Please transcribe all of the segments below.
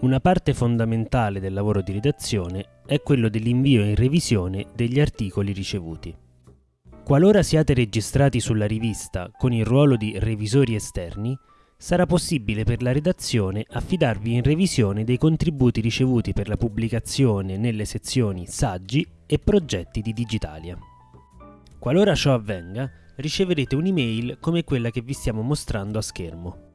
Una parte fondamentale del lavoro di redazione è quello dell'invio in revisione degli articoli ricevuti. Qualora siate registrati sulla rivista con il ruolo di revisori esterni, sarà possibile per la redazione affidarvi in revisione dei contributi ricevuti per la pubblicazione nelle sezioni Saggi e Progetti di Digitalia. Qualora ciò avvenga, riceverete un'email come quella che vi stiamo mostrando a schermo.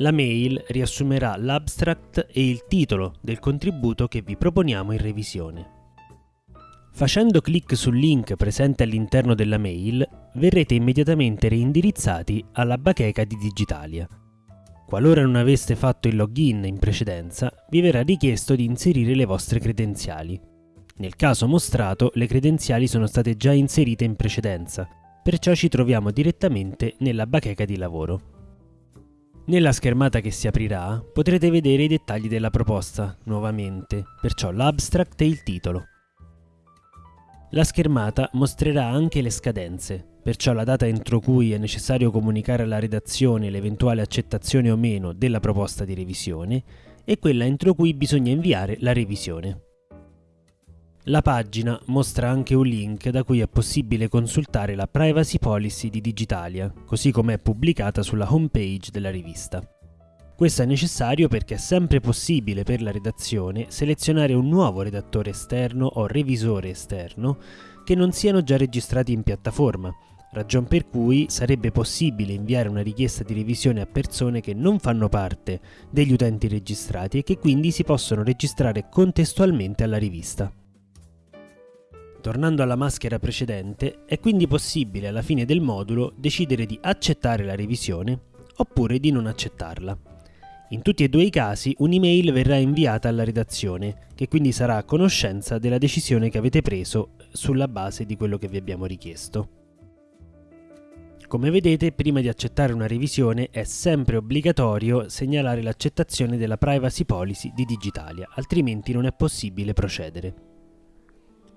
La mail riassumerà l'abstract e il titolo del contributo che vi proponiamo in revisione. Facendo clic sul link presente all'interno della mail, verrete immediatamente reindirizzati alla bacheca di Digitalia. Qualora non aveste fatto il login in precedenza, vi verrà richiesto di inserire le vostre credenziali. Nel caso mostrato, le credenziali sono state già inserite in precedenza, perciò ci troviamo direttamente nella bacheca di lavoro. Nella schermata che si aprirà potrete vedere i dettagli della proposta, nuovamente, perciò l'abstract e il titolo. La schermata mostrerà anche le scadenze, perciò la data entro cui è necessario comunicare alla redazione l'eventuale accettazione o meno della proposta di revisione e quella entro cui bisogna inviare la revisione. La pagina mostra anche un link da cui è possibile consultare la privacy policy di Digitalia, così come è pubblicata sulla homepage della rivista. Questo è necessario perché è sempre possibile per la redazione selezionare un nuovo redattore esterno o revisore esterno che non siano già registrati in piattaforma, ragion per cui sarebbe possibile inviare una richiesta di revisione a persone che non fanno parte degli utenti registrati e che quindi si possono registrare contestualmente alla rivista. Tornando alla maschera precedente, è quindi possibile alla fine del modulo decidere di accettare la revisione oppure di non accettarla. In tutti e due i casi un'email verrà inviata alla redazione, che quindi sarà a conoscenza della decisione che avete preso sulla base di quello che vi abbiamo richiesto. Come vedete, prima di accettare una revisione è sempre obbligatorio segnalare l'accettazione della privacy policy di Digitalia, altrimenti non è possibile procedere.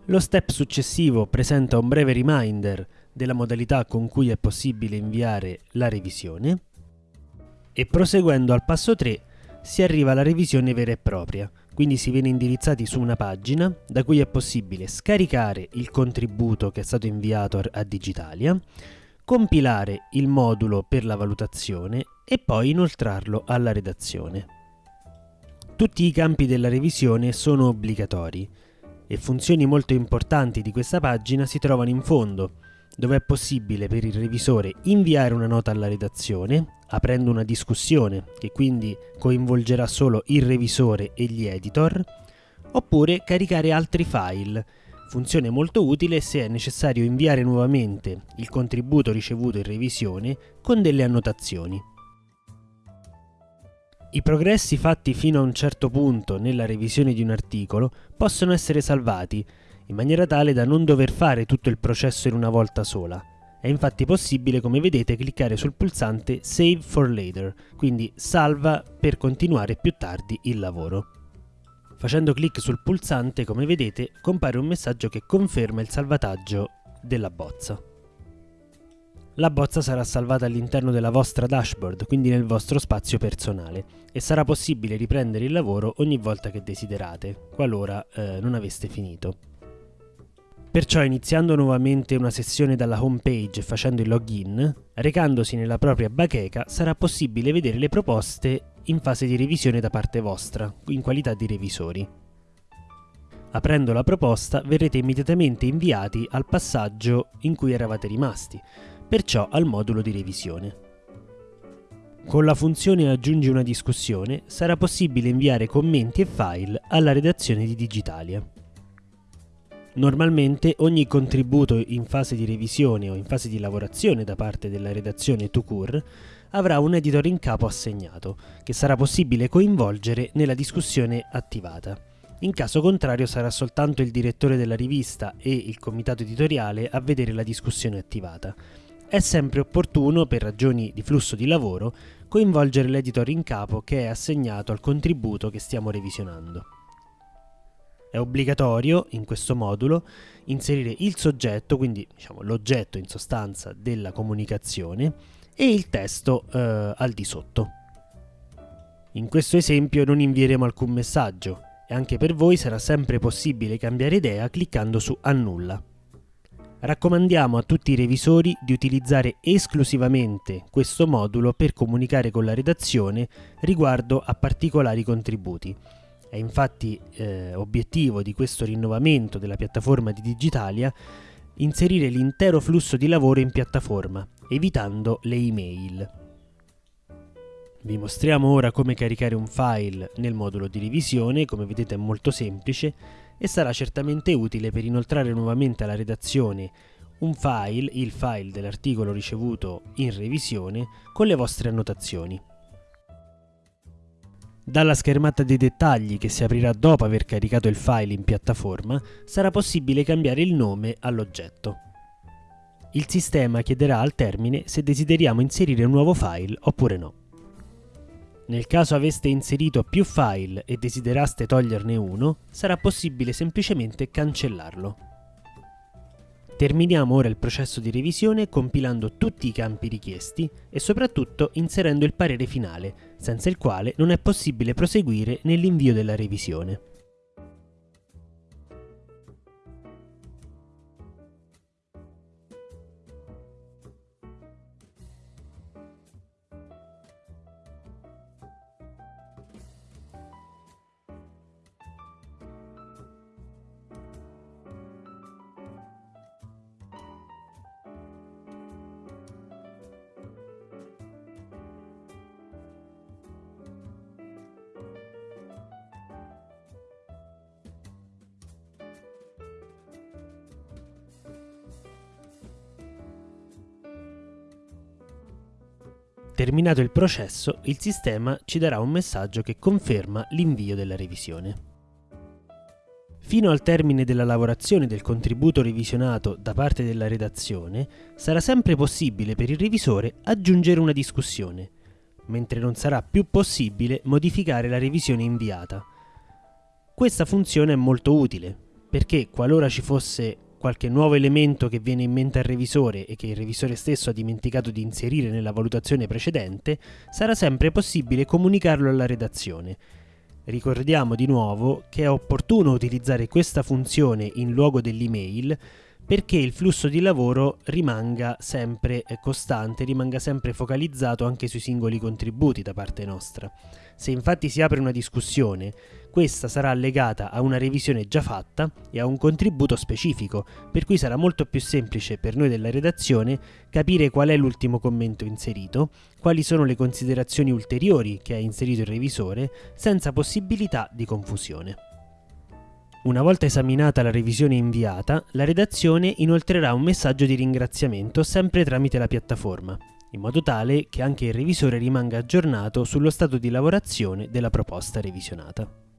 Lo step successivo presenta un breve reminder della modalità con cui è possibile inviare la revisione. E proseguendo al passo 3 si arriva alla revisione vera e propria, quindi si viene indirizzati su una pagina da cui è possibile scaricare il contributo che è stato inviato a Digitalia, compilare il modulo per la valutazione e poi inoltrarlo alla redazione. Tutti i campi della revisione sono obbligatori e funzioni molto importanti di questa pagina si trovano in fondo, dove è possibile per il revisore inviare una nota alla redazione, aprendo una discussione che quindi coinvolgerà solo il revisore e gli editor, oppure caricare altri file, funzione molto utile se è necessario inviare nuovamente il contributo ricevuto in revisione con delle annotazioni. I progressi fatti fino a un certo punto nella revisione di un articolo possono essere salvati in maniera tale da non dover fare tutto il processo in una volta sola. È infatti possibile, come vedete, cliccare sul pulsante Save for Later, quindi salva per continuare più tardi il lavoro. Facendo clic sul pulsante, come vedete, compare un messaggio che conferma il salvataggio della bozza. La bozza sarà salvata all'interno della vostra dashboard, quindi nel vostro spazio personale, e sarà possibile riprendere il lavoro ogni volta che desiderate, qualora eh, non aveste finito. Perciò iniziando nuovamente una sessione dalla home page e facendo il login, recandosi nella propria bacheca sarà possibile vedere le proposte in fase di revisione da parte vostra, in qualità di revisori. Aprendo la proposta verrete immediatamente inviati al passaggio in cui eravate rimasti, perciò al modulo di revisione. Con la funzione aggiungi una discussione sarà possibile inviare commenti e file alla redazione di Digitalia. Normalmente ogni contributo in fase di revisione o in fase di lavorazione da parte della redazione Tucur avrà un editor in capo assegnato, che sarà possibile coinvolgere nella discussione attivata. In caso contrario sarà soltanto il direttore della rivista e il comitato editoriale a vedere la discussione attivata. È sempre opportuno, per ragioni di flusso di lavoro, coinvolgere l'editor in capo che è assegnato al contributo che stiamo revisionando. È obbligatorio in questo modulo inserire il soggetto, quindi diciamo, l'oggetto in sostanza della comunicazione, e il testo eh, al di sotto. In questo esempio non invieremo alcun messaggio e anche per voi sarà sempre possibile cambiare idea cliccando su Annulla. Raccomandiamo a tutti i revisori di utilizzare esclusivamente questo modulo per comunicare con la redazione riguardo a particolari contributi. È infatti eh, obiettivo di questo rinnovamento della piattaforma di Digitalia inserire l'intero flusso di lavoro in piattaforma, evitando le email. Vi mostriamo ora come caricare un file nel modulo di revisione, come vedete è molto semplice e sarà certamente utile per inoltrare nuovamente alla redazione un file, il file dell'articolo ricevuto in revisione, con le vostre annotazioni. Dalla schermata dei dettagli che si aprirà dopo aver caricato il file in piattaforma sarà possibile cambiare il nome all'oggetto. Il sistema chiederà al termine se desideriamo inserire un nuovo file oppure no. Nel caso aveste inserito più file e desideraste toglierne uno, sarà possibile semplicemente cancellarlo. Terminiamo ora il processo di revisione compilando tutti i campi richiesti e soprattutto inserendo il parere finale, senza il quale non è possibile proseguire nell'invio della revisione. Terminato il processo, il sistema ci darà un messaggio che conferma l'invio della revisione. Fino al termine della lavorazione del contributo revisionato da parte della redazione, sarà sempre possibile per il revisore aggiungere una discussione, mentre non sarà più possibile modificare la revisione inviata. Questa funzione è molto utile, perché qualora ci fosse qualche nuovo elemento che viene in mente al revisore e che il revisore stesso ha dimenticato di inserire nella valutazione precedente, sarà sempre possibile comunicarlo alla redazione. Ricordiamo di nuovo che è opportuno utilizzare questa funzione in luogo dell'email perché il flusso di lavoro rimanga sempre costante, rimanga sempre focalizzato anche sui singoli contributi da parte nostra. Se infatti si apre una discussione questa sarà legata a una revisione già fatta e a un contributo specifico, per cui sarà molto più semplice per noi della redazione capire qual è l'ultimo commento inserito, quali sono le considerazioni ulteriori che ha inserito il revisore, senza possibilità di confusione. Una volta esaminata la revisione inviata, la redazione inoltrerà un messaggio di ringraziamento sempre tramite la piattaforma, in modo tale che anche il revisore rimanga aggiornato sullo stato di lavorazione della proposta revisionata.